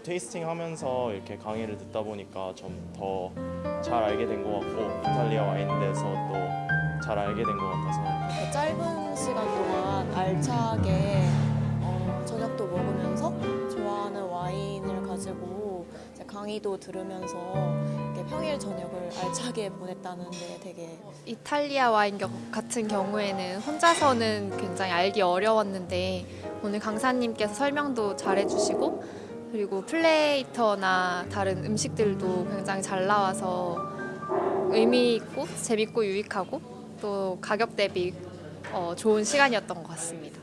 테이스팅 하면서 이렇게 강의를 듣다 보니까 좀 더 잘 알게 된 것 같고 이탈리아 와인에 대해서 또 잘 알게 된 것 같아서. 그 짧은 시간 동안 알차게 어, 저녁도 먹으면서 좋아하는 와인을 가지고 이제 강의도 들으면서 이렇게 평일 저녁을 알차게 보냈다는 데 되게 이탈리아 와인 겨- 같은 경우에는 혼자서는 굉장히 알기 어려웠는데 오늘 강사님께서 설명도 잘해주시고 그리고 플레이터나 다른 음식들도 굉장히 잘 나와서 의미 있고 재밌고 유익하고 또 가격 대비 어, 좋은 시간이었던 것 같습니다.